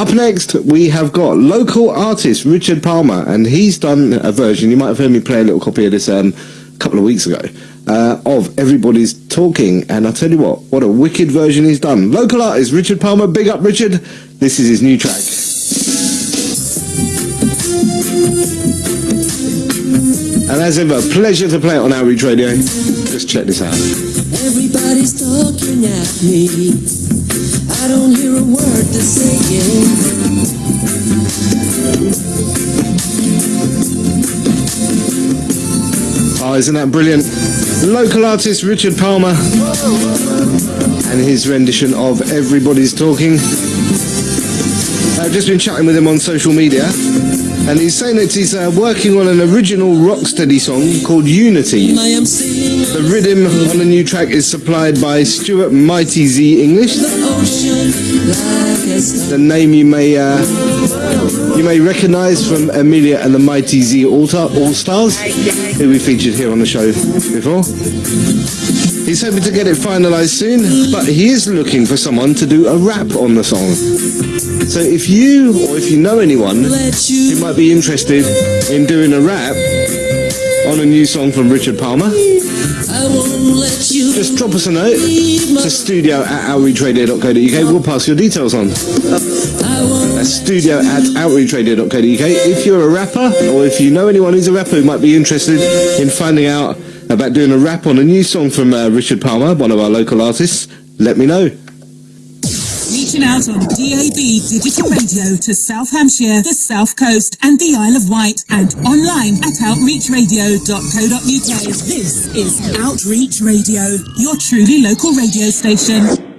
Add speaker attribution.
Speaker 1: Up next, we have got local artist Richard Palmer, and he's done a version. You might have heard me play a little copy of this um, a couple of weeks ago uh, of Everybody's Talking. And I'll tell you what, what a wicked version he's done. Local artist Richard Palmer, big up Richard. This is his new track. And as ever, pleasure to play it on Outreach Radio. Just check this out.
Speaker 2: Everybody's talking at me. I don't hear a word they're saying.
Speaker 1: Oh, ah, isn't that brilliant? Local artist Richard Palmer and his rendition of Everybody's Talking. I've just been chatting with him on social media and he's saying that he's uh, working on an original Rocksteady song called Unity. The rhythm on the new track is supplied by Stuart Mighty Z English.
Speaker 2: the
Speaker 1: name you may uh, you may recognise from Amelia and the Mighty Z All Stars, who we featured here on the show before. He's hoping to get it finalised soon, but he is looking for someone to do a rap on the song. So if you or if you know anyone who might be interested in doing a rap on a new song from Richard Palmer, just drop us a note to studio at outreachradio.co.uk. We'll pass your details on. That's studio at outreachradio.co.uk. If you're a rapper, or if you know anyone who's a rapper who might be interested in finding out about doing a rap on a new song from uh, Richard Palmer, one of our local artists, let me know.
Speaker 3: Reaching out on DAB digital radio to South Hampshire, the South Coast, and the Isle of Wight, and online at outreachradio.co.uk. This is Outreach Radio, your truly local radio station.